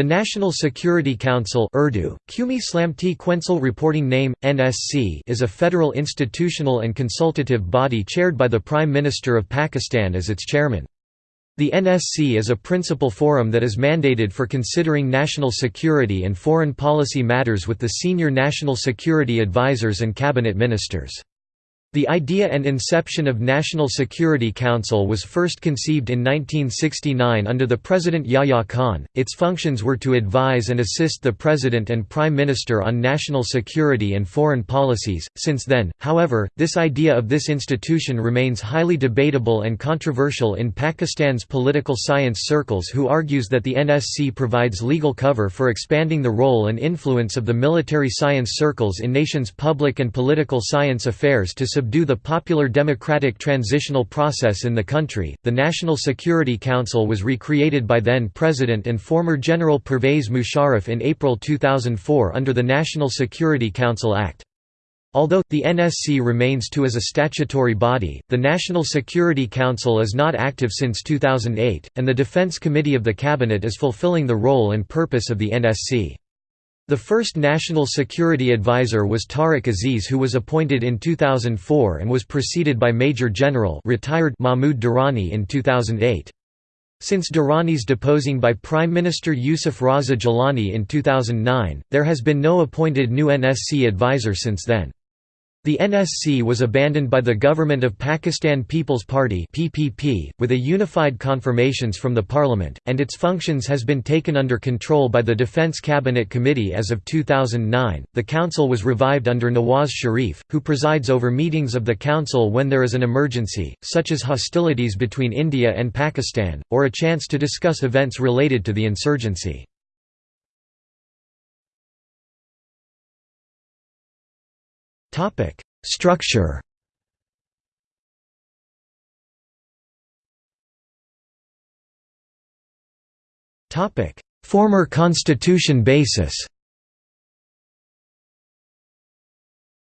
The National Security Council Urdu, Qumi Slamti Quencil Reporting Name, NSC is a federal institutional and consultative body chaired by the Prime Minister of Pakistan as its chairman. The NSC is a principal forum that is mandated for considering national security and foreign policy matters with the senior national security advisors and cabinet ministers. The idea and inception of National Security Council was first conceived in 1969 under the President Yahya Khan. Its functions were to advise and assist the President and Prime Minister on national security and foreign policies. Since then, however, this idea of this institution remains highly debatable and controversial in Pakistan's political science circles, who argues that the NSC provides legal cover for expanding the role and influence of the military science circles in nation's public and political science affairs to subdue the popular democratic transitional process in the country. The National Security Council was recreated by then President and former General Pervez Musharraf in April 2004 under the National Security Council Act. Although, the NSC remains to as a statutory body, the National Security Council is not active since 2008, and the Defense Committee of the Cabinet is fulfilling the role and purpose of the NSC. The first National Security Advisor was Tariq Aziz who was appointed in 2004 and was preceded by Major General retired Mahmoud Durrani in 2008. Since Durrani's deposing by Prime Minister Yusuf Raza Gilani in 2009, there has been no appointed new NSC advisor since then. The NSC was abandoned by the Government of Pakistan People's Party (PPP) with a unified confirmations from the parliament, and its functions has been taken under control by the Defence Cabinet Committee as of 2009. The council was revived under Nawaz Sharif, who presides over meetings of the council when there is an emergency, such as hostilities between India and Pakistan, or a chance to discuss events related to the insurgency. Topic: Structure. Topic: Former constitution basis.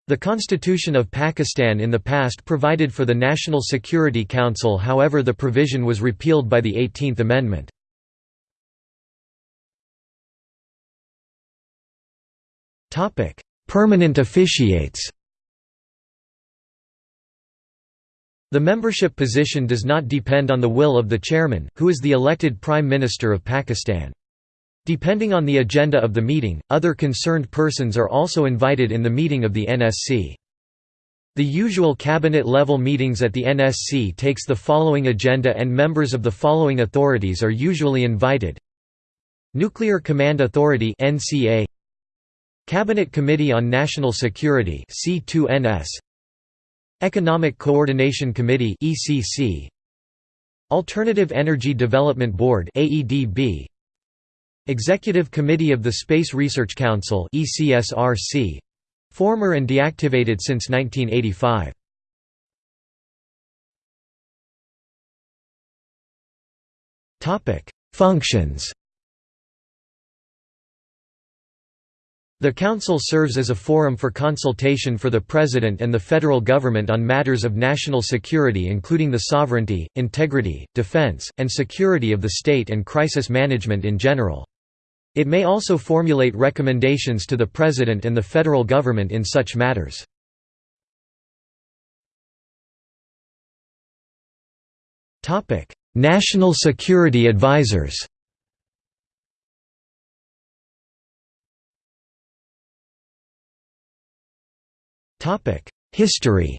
The Constitution of Pakistan in the past provided for the National Security Council however the provision was repealed by the 18th Amendment. Permanent officiates The membership position does not depend on the will of the chairman, who is the elected Prime Minister of Pakistan. Depending on the agenda of the meeting, other concerned persons are also invited in the meeting of the NSC. The usual cabinet-level meetings at the NSC takes the following agenda and members of the following authorities are usually invited Nuclear Command Authority NCA Cabinet Committee on National Security C2NS Economic Coordination Committee ECC Alternative Energy Development Board AEDB Executive Committee of the Space Research Council ECSRC former and deactivated since 1985 Topic Functions The Council serves as a forum for consultation for the President and the federal government on matters of national security including the sovereignty, integrity, defense, and security of the state and crisis management in general. It may also formulate recommendations to the President and the federal government in such matters. National Security Advisors History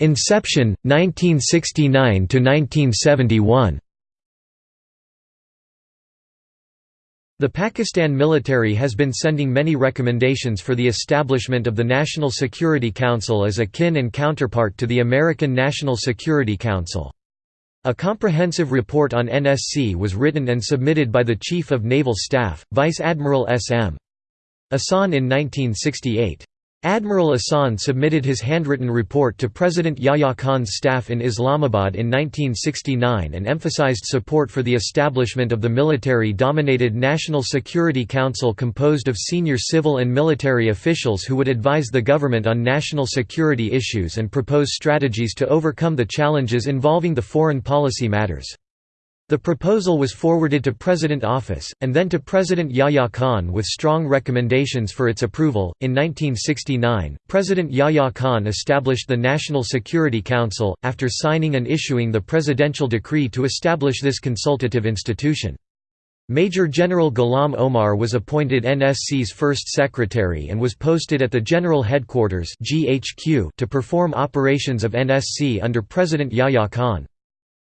Inception 1969 to 1971 The Pakistan military has been sending many recommendations for the establishment of the National Security Council as a kin and counterpart to the American National Security Council. A comprehensive report on NSC was written and submitted by the Chief of Naval Staff, Vice Admiral S. M. Ahsan in 1968. Admiral Ahsan submitted his handwritten report to President Yahya Khan's staff in Islamabad in 1969 and emphasized support for the establishment of the military-dominated National Security Council composed of senior civil and military officials who would advise the government on national security issues and propose strategies to overcome the challenges involving the foreign policy matters. The proposal was forwarded to President office, and then to President Yahya Khan with strong recommendations for its approval. In 1969, President Yahya Khan established the National Security Council, after signing and issuing the presidential decree to establish this consultative institution. Major General Ghulam Omar was appointed NSC's first secretary and was posted at the General Headquarters to perform operations of NSC under President Yahya Khan.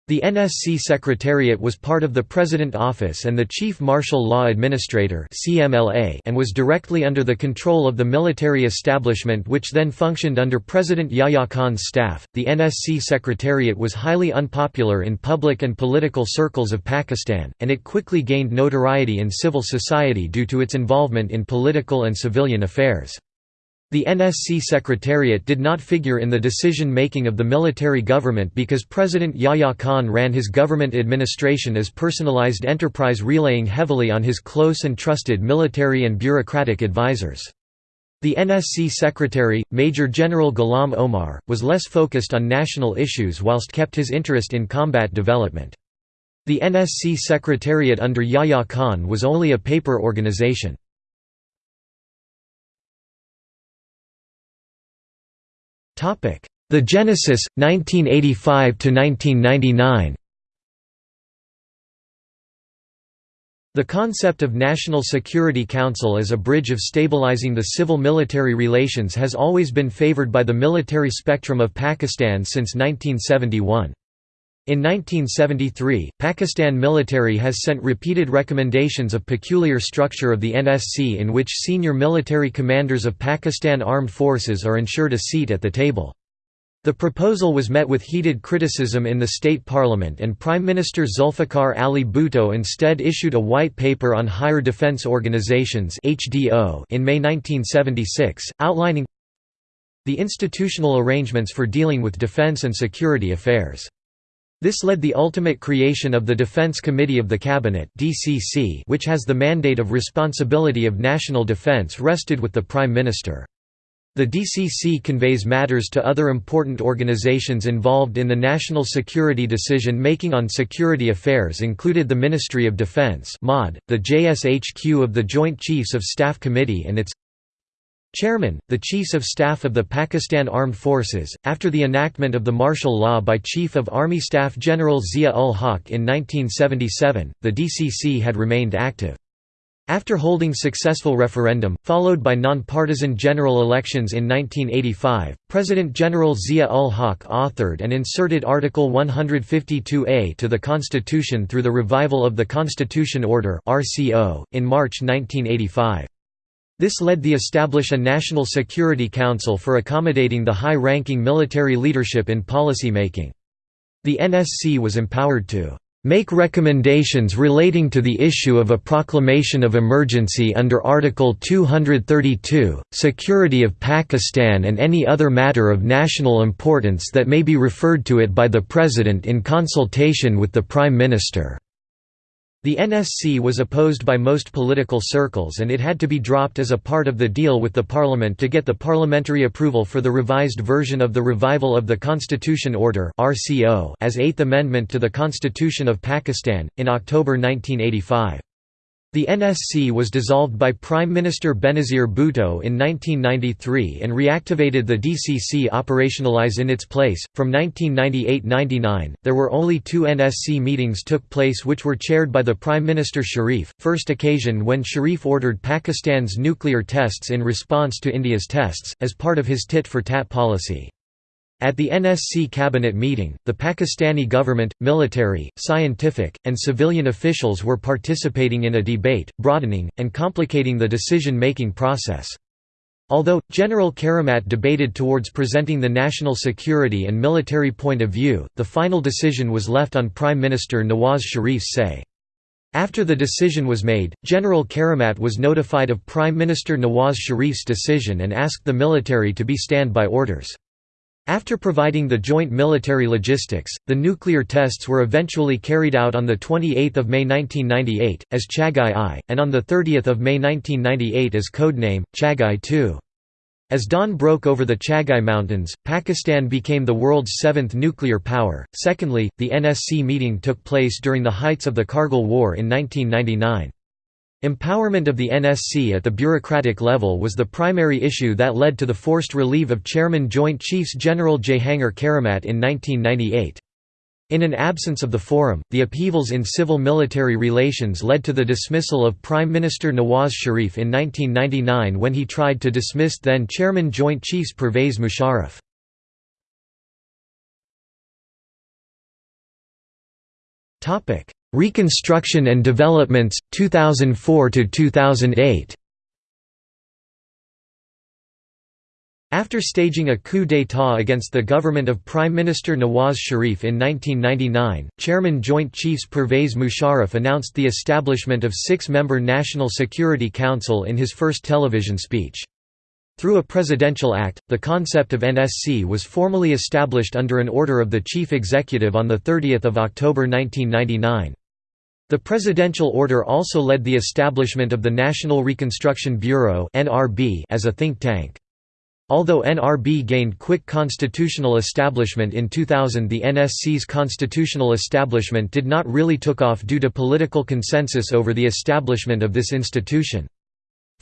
The NSC Secretariat was part of the President Office and the Chief Martial Law Administrator and was directly under the control of the military establishment which then functioned under President Yahya Khan's staff. The NSC Secretariat was highly unpopular in public and political circles of Pakistan, and it quickly gained notoriety in civil society due to its involvement in political and civilian affairs. The NSC Secretariat did not figure in the decision-making of the military government because President Yahya Khan ran his government administration as personalized enterprise relying heavily on his close and trusted military and bureaucratic advisors. The NSC Secretary, Major General Ghulam Omar, was less focused on national issues whilst kept his interest in combat development. The NSC Secretariat under Yahya Khan was only a paper organization. The Genesis 1985 to 1999 The concept of National Security Council as a bridge of stabilizing the civil-military relations has always been favored by the military spectrum of Pakistan since 1971. In 1973, Pakistan military has sent repeated recommendations of peculiar structure of the NSC in which senior military commanders of Pakistan Armed Forces are ensured a seat at the table. The proposal was met with heated criticism in the state parliament and Prime Minister Zulfikar Ali Bhutto instead issued a white paper on higher defense organizations in May 1976, outlining the institutional arrangements for dealing with defense and security affairs. This led the ultimate creation of the Defense Committee of the Cabinet which has the mandate of responsibility of national defense rested with the Prime Minister. The DCC conveys matters to other important organizations involved in the national security decision-making on security affairs included the Ministry of Defense the JSHQ of the Joint Chiefs of Staff Committee and its Chairman, the Chiefs of Staff of the Pakistan Armed Forces, after the enactment of the martial law by Chief of Army Staff General Zia-ul-Haq in 1977, the DCC had remained active. After holding successful referendum, followed by non-partisan general elections in 1985, President General Zia-ul-Haq authored and inserted Article 152A to the Constitution through the revival of the Constitution Order in March 1985. This led the establish a National Security Council for accommodating the high-ranking military leadership in policymaking. The NSC was empowered to make recommendations relating to the issue of a proclamation of emergency under Article 232, security of Pakistan and any other matter of national importance that may be referred to it by the President in consultation with the Prime Minister." The NSC was opposed by most political circles and it had to be dropped as a part of the deal with the parliament to get the parliamentary approval for the revised version of the Revival of the Constitution Order as Eighth Amendment to the Constitution of Pakistan, in October 1985. The NSC was dissolved by Prime Minister Benazir Bhutto in 1993 and reactivated the DCC operationalize in its place. From 1998-99, there were only two NSC meetings took place which were chaired by the Prime Minister Sharif, first occasion when Sharif ordered Pakistan's nuclear tests in response to India's tests, as part of his tit-for-tat policy. At the NSC cabinet meeting, the Pakistani government, military, scientific, and civilian officials were participating in a debate, broadening, and complicating the decision-making process. Although, General Karamat debated towards presenting the national security and military point of view, the final decision was left on Prime Minister Nawaz Sharif's say. After the decision was made, General Karamat was notified of Prime Minister Nawaz Sharif's decision and asked the military to be standby orders. After providing the joint military logistics, the nuclear tests were eventually carried out on 28 May 1998, as Chagai I, and on 30 May 1998 as codename, Chagai II. As dawn broke over the Chagai Mountains, Pakistan became the world's seventh nuclear power. Secondly, the NSC meeting took place during the heights of the Kargil War in 1999. Empowerment of the NSC at the bureaucratic level was the primary issue that led to the forced relief of Chairman Joint Chiefs General Jehangir Karamat in 1998. In an absence of the forum, the upheavals in civil-military relations led to the dismissal of Prime Minister Nawaz Sharif in 1999 when he tried to dismiss then Chairman Joint Chiefs Pervez Musharraf. Reconstruction and developments 2004 to 2008 After staging a coup d'état against the government of Prime Minister Nawaz Sharif in 1999, Chairman Joint Chiefs Pervez Musharraf announced the establishment of six-member National Security Council in his first television speech. Through a presidential act, the concept of NSC was formally established under an order of the Chief Executive on 30 October 1999. The presidential order also led the establishment of the National Reconstruction Bureau as a think tank. Although NRB gained quick constitutional establishment in 2000 the NSC's constitutional establishment did not really took off due to political consensus over the establishment of this institution.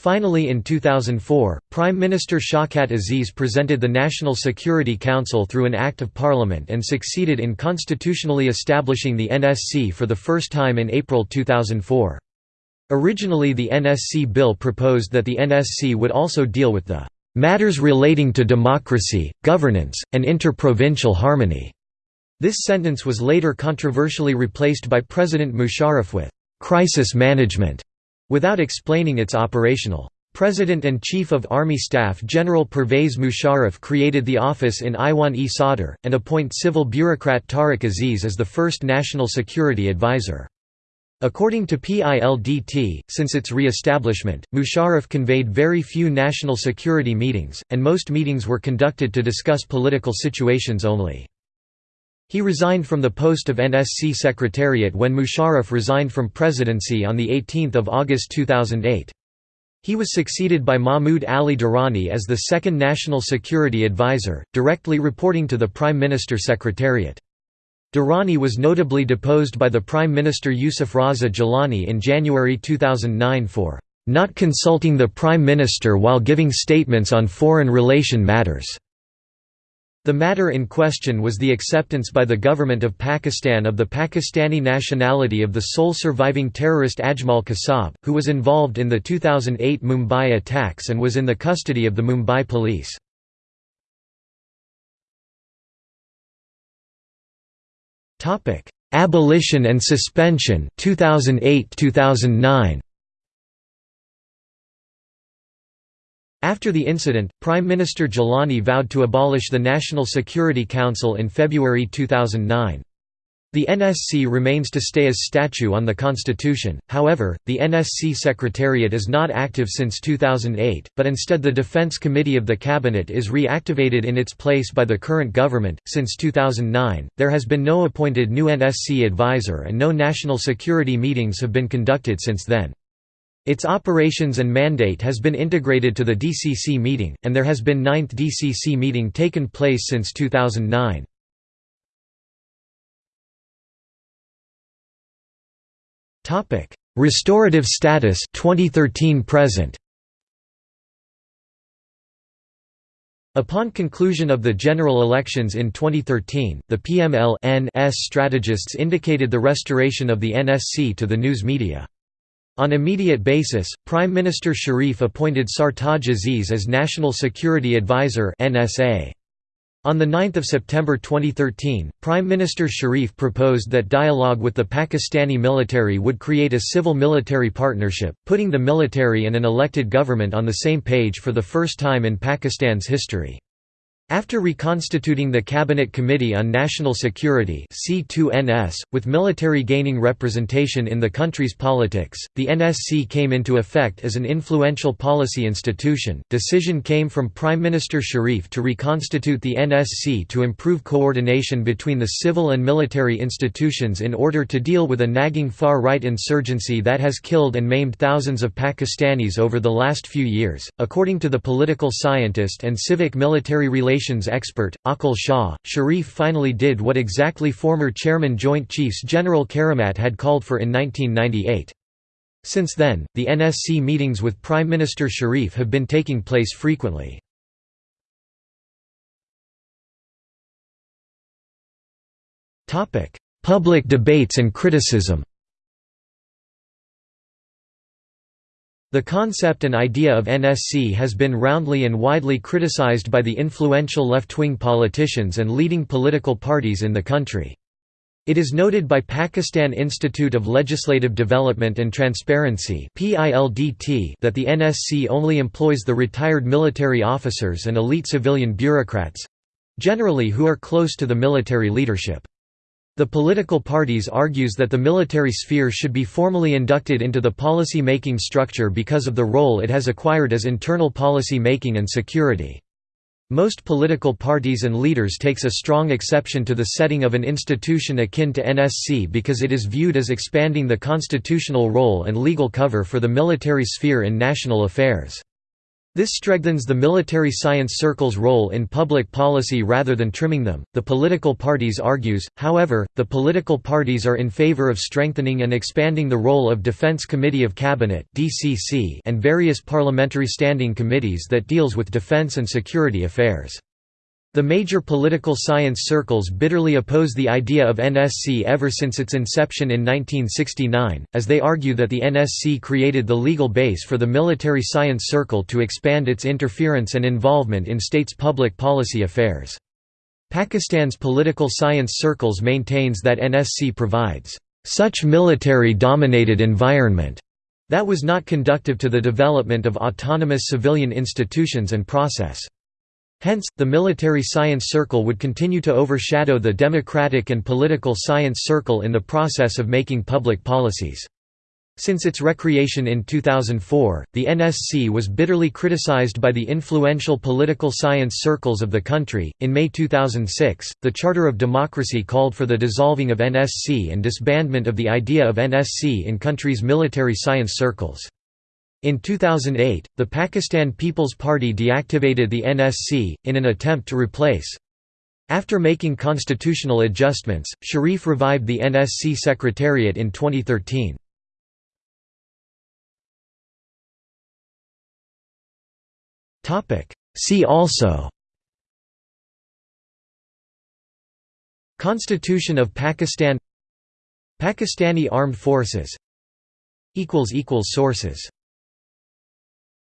Finally in 2004, Prime Minister Shawkat Aziz presented the National Security Council through an Act of Parliament and succeeded in constitutionally establishing the NSC for the first time in April 2004. Originally the NSC bill proposed that the NSC would also deal with the "...matters relating to democracy, governance, and interprovincial harmony." This sentence was later controversially replaced by President Musharraf with "...crisis management." Without explaining its operational. President and Chief of Army Staff General Pervez Musharraf created the office in Iwan-e Sadr, and appoint civil bureaucrat Tariq Aziz as the first national security advisor. According to PILDT, since its re-establishment, Musharraf conveyed very few national security meetings, and most meetings were conducted to discuss political situations only. He resigned from the post of NSC Secretariat when Musharraf resigned from presidency on 18 August 2008. He was succeeded by Mahmoud Ali Durrani as the second National Security Advisor, directly reporting to the Prime Minister Secretariat. Durrani was notably deposed by the Prime Minister Yusuf Raza Gilani in January 2009 for not consulting the Prime Minister while giving statements on foreign relation matters. The matter in question was the acceptance by the government of Pakistan of the Pakistani nationality of the sole surviving terrorist Ajmal Kasab, who was involved in the 2008 Mumbai attacks and was in the custody of the Mumbai police. Abolition and suspension 2008-2009 After the incident, Prime Minister Gilani vowed to abolish the National Security Council in February 2009. The NSC remains to stay as statute on the constitution, however, the NSC Secretariat is not active since 2008, but instead the Defense Committee of the Cabinet is reactivated in its place by the current government. Since 2009, there has been no appointed new NSC advisor and no national security meetings have been conducted since then. Its operations and mandate has been integrated to the DCC meeting, and there has been ninth DCC meeting taken place since 2009. Restorative status 2013 present Upon conclusion of the general elections in 2013, the PML-N's strategists indicated the restoration of the NSC to the news media. On immediate basis, Prime Minister Sharif appointed Sartaj Aziz as National Security Advisor. On 9 September 2013, Prime Minister Sharif proposed that dialogue with the Pakistani military would create a civil-military partnership, putting the military and an elected government on the same page for the first time in Pakistan's history. After reconstituting the Cabinet Committee on National Security C2NS, with military gaining representation in the country's politics, the NSC came into effect as an influential policy institution. Decision came from Prime Minister Sharif to reconstitute the NSC to improve coordination between the civil and military institutions in order to deal with a nagging far-right insurgency that has killed and maimed thousands of Pakistanis over the last few years. According to the political scientist and civic military relations expert, Aqil Shah, Sharif finally did what exactly former Chairman Joint Chiefs General Karamat had called for in 1998. Since then, the NSC meetings with Prime Minister Sharif have been taking place frequently. Public debates and criticism The concept and idea of NSC has been roundly and widely criticized by the influential left-wing politicians and leading political parties in the country. It is noted by Pakistan Institute of Legislative Development and Transparency that the NSC only employs the retired military officers and elite civilian bureaucrats—generally who are close to the military leadership. The political parties argues that the military sphere should be formally inducted into the policy-making structure because of the role it has acquired as internal policy making and security. Most political parties and leaders takes a strong exception to the setting of an institution akin to NSC because it is viewed as expanding the constitutional role and legal cover for the military sphere in national affairs. This strengthens the military science circle's role in public policy rather than trimming them. The political parties argues, however, the political parties are in favor of strengthening and expanding the role of Defense Committee of Cabinet (DCC) and various parliamentary standing committees that deals with defense and security affairs. The major political science circles bitterly oppose the idea of NSC ever since its inception in 1969, as they argue that the NSC created the legal base for the military science circle to expand its interference and involvement in states' public policy affairs. Pakistan's political science circles maintains that NSC provides such military-dominated environment that was not conductive to the development of autonomous civilian institutions and process. Hence, the military science circle would continue to overshadow the democratic and political science circle in the process of making public policies. Since its recreation in 2004, the NSC was bitterly criticized by the influential political science circles of the country. In May 2006, the Charter of Democracy called for the dissolving of NSC and disbandment of the idea of NSC in country's military science circles. In 2008, the Pakistan People's Party deactivated the NSC, in an attempt to replace. After making constitutional adjustments, Sharif revived the NSC Secretariat in 2013. See also. Constitution of Pakistan. Pakistani Armed Forces. Sources